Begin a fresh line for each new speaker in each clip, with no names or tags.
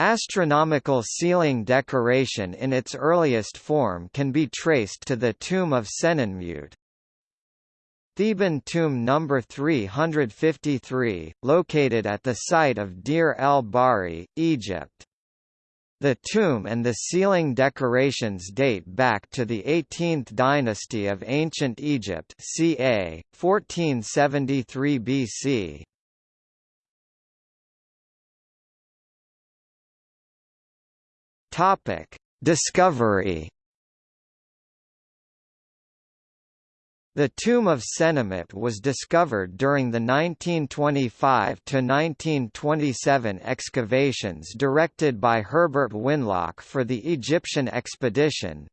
Astronomical ceiling decoration in its earliest form can be traced to the tomb of Senenmut. Theban tomb number 353, located at the site of Deir el-Bahari, Egypt. The tomb and the ceiling decorations date back to the 18th dynasty of Ancient Egypt ca. 1473 BC. Topic: Discovery The tomb of Senenmut was discovered during the 1925 to 1927 excavations directed by Herbert Winlock for the Egyptian expedition.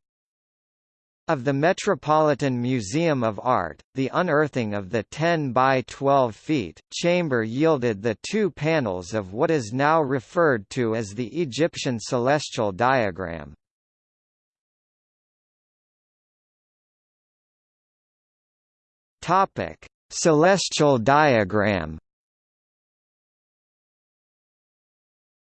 Of the Metropolitan Museum of Art, the unearthing of the 10 by 12 feet chamber yielded the two panels of what is now referred to as the Egyptian celestial diagram. Topic: Celestial diagram.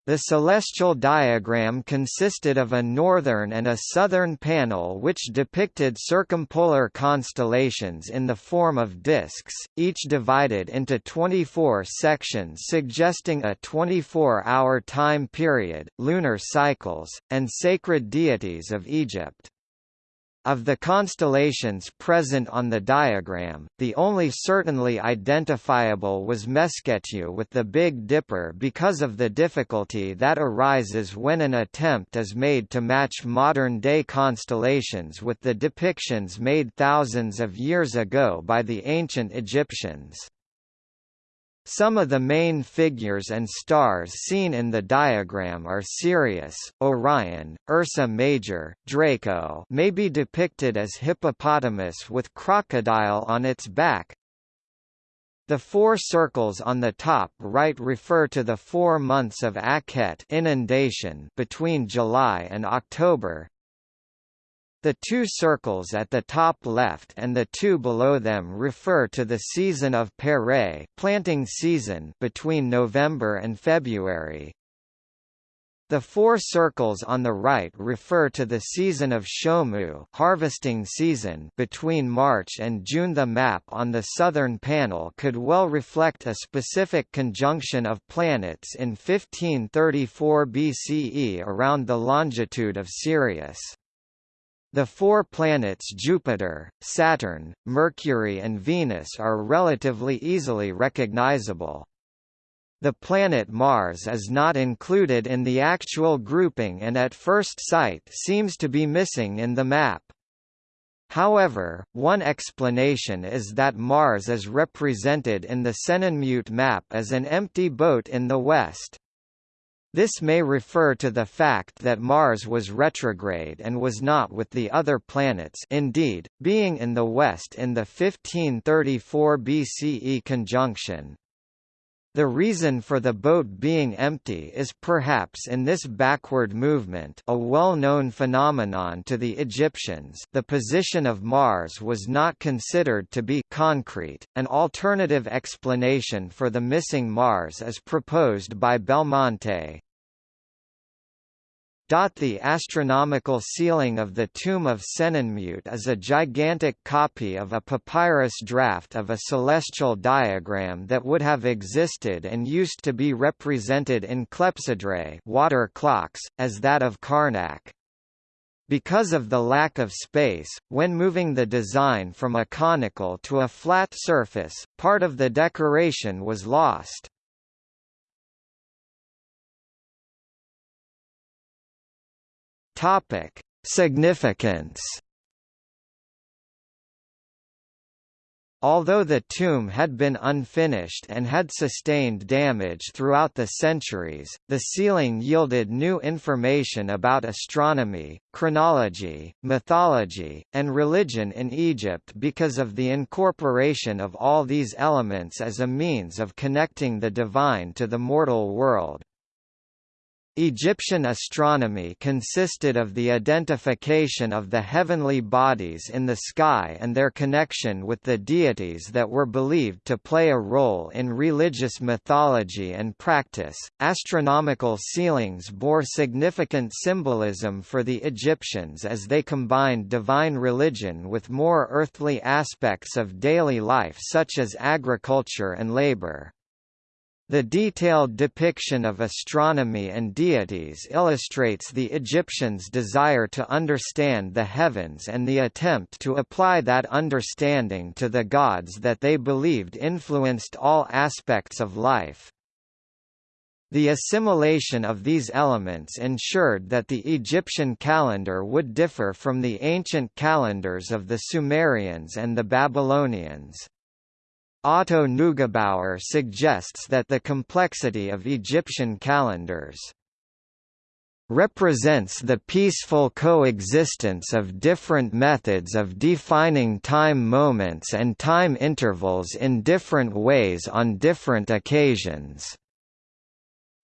The celestial diagram consisted of a northern and a southern panel which depicted circumpolar constellations in the form of disks, each divided into 24 sections suggesting a 24-hour time period, lunar cycles, and sacred deities of Egypt. Of the constellations present on the diagram, the only certainly identifiable was Meskhetiu with the Big Dipper because of the difficulty that arises when an attempt is made to match modern-day constellations with the depictions made thousands of years ago by the ancient Egyptians. Some of the main figures and stars seen in the diagram are Sirius, Orion, Ursa Major, Draco may be depicted as hippopotamus with crocodile on its back. The four circles on the top right refer to the four months of Akhet inundation between July and October, the two circles at the top left and the two below them refer to the season of Peret planting season between November and February. The four circles on the right refer to the season of Shomu harvesting season between March and June. The map on the southern panel could well reflect a specific conjunction of planets in 1534 BCE around the longitude of Sirius. The four planets Jupiter, Saturn, Mercury and Venus are relatively easily recognizable. The planet Mars is not included in the actual grouping and at first sight seems to be missing in the map. However, one explanation is that Mars is represented in the Senenmut map as an empty boat in the west. This may refer to the fact that Mars was retrograde and was not with the other planets indeed, being in the west in the 1534 BCE conjunction. The reason for the boat being empty is perhaps in this backward movement a well-known phenomenon to the Egyptians the position of Mars was not considered to be concrete. An alternative explanation for the missing Mars is proposed by Belmonte, the astronomical ceiling of the tomb of Senenmut is a gigantic copy of a papyrus draft of a celestial diagram that would have existed and used to be represented in clepsydrae water clocks, as that of Karnak. Because of the lack of space, when moving the design from a conical to a flat surface, part of the decoration was lost. Topic: Significance. Although the tomb had been unfinished and had sustained damage throughout the centuries, the ceiling yielded new information about astronomy, chronology, mythology, and religion in Egypt because of the incorporation of all these elements as a means of connecting the divine to the mortal world. Egyptian astronomy consisted of the identification of the heavenly bodies in the sky and their connection with the deities that were believed to play a role in religious mythology and practice. Astronomical ceilings bore significant symbolism for the Egyptians as they combined divine religion with more earthly aspects of daily life such as agriculture and labor. The detailed depiction of astronomy and deities illustrates the Egyptians' desire to understand the heavens and the attempt to apply that understanding to the gods that they believed influenced all aspects of life. The assimilation of these elements ensured that the Egyptian calendar would differ from the ancient calendars of the Sumerians and the Babylonians. Otto Neugebauer suggests that the complexity of Egyptian calendars represents the peaceful coexistence of different methods of defining time moments and time intervals in different ways on different occasions.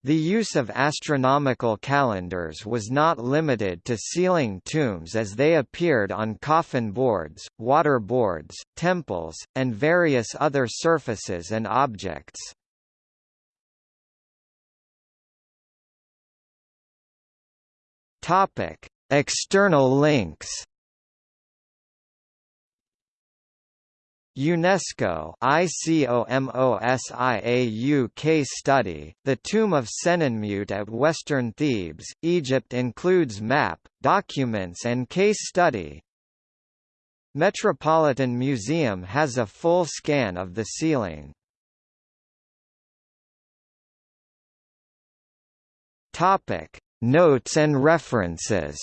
The use of astronomical calendars was not limited to ceiling tombs as they appeared on coffin boards, water boards, temples, and various other surfaces and objects. External links UNESCO ICOMOSIAU case study, The Tomb of Senenmut at Western Thebes, Egypt includes map, documents and case study. Metropolitan Museum has a full scan of the ceiling. Topic: Notes and references